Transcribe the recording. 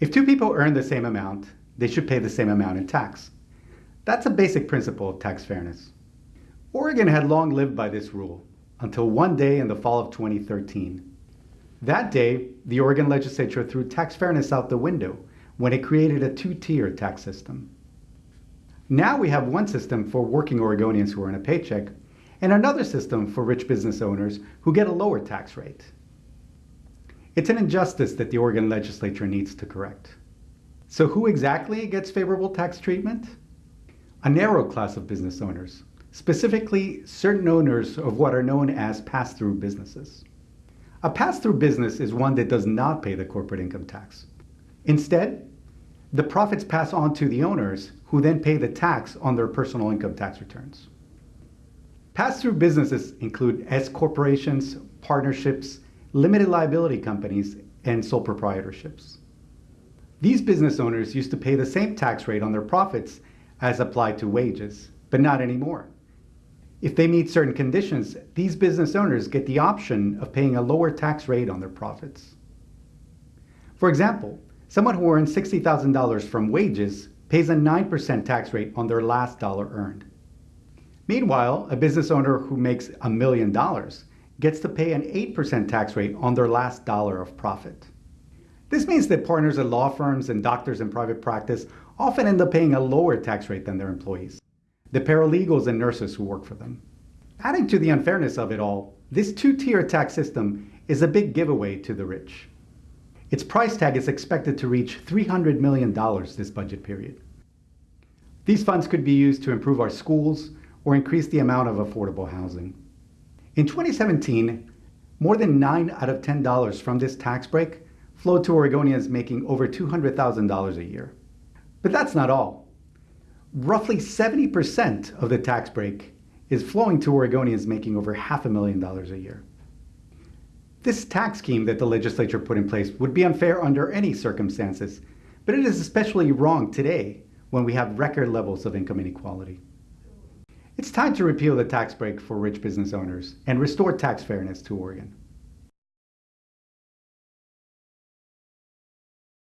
If two people earn the same amount, they should pay the same amount in tax. That's a basic principle of tax fairness. Oregon had long lived by this rule until one day in the fall of 2013. That day, the Oregon legislature threw tax fairness out the window when it created a two tier tax system. Now we have one system for working Oregonians who earn a paycheck and another system for rich business owners who get a lower tax rate. It's an injustice that the Oregon legislature needs to correct. So, who exactly gets favorable tax treatment? A narrow class of business owners, specifically certain owners of what are known as pass through businesses. A pass through business is one that does not pay the corporate income tax. Instead, the profits pass on to the owners who then pay the tax on their personal income tax returns. Pass through businesses include S corporations, partnerships, limited liability companies, and sole proprietorships. These business owners used to pay the same tax rate on their profits as applied to wages, but not anymore. If they meet certain conditions, these business owners get the option of paying a lower tax rate on their profits. For example, someone who earns $60,000 from wages pays a 9% tax rate on their last dollar earned. Meanwhile, a business owner who makes a million dollars gets to pay an 8% tax rate on their last dollar of profit. This means that partners at law firms and doctors in private practice often end up paying a lower tax rate than their employees, the paralegals and nurses who work for them. Adding to the unfairness of it all, this two tier tax system is a big giveaway to the rich. Its price tag is expected to reach $300 million this budget period. These funds could be used to improve our schools or increase the amount of affordable housing. In 2017, more than 9 out of $10 from this tax break flowed to Oregonians making over $200,000 a year. But that's not all. Roughly 70% of the tax break is flowing to Oregonians making over half a million dollars a year. This tax scheme that the legislature put in place would be unfair under any circumstances, but it is especially wrong today when we have record levels of income inequality. It's time to repeal the tax break for rich business owners and restore tax fairness to Oregon.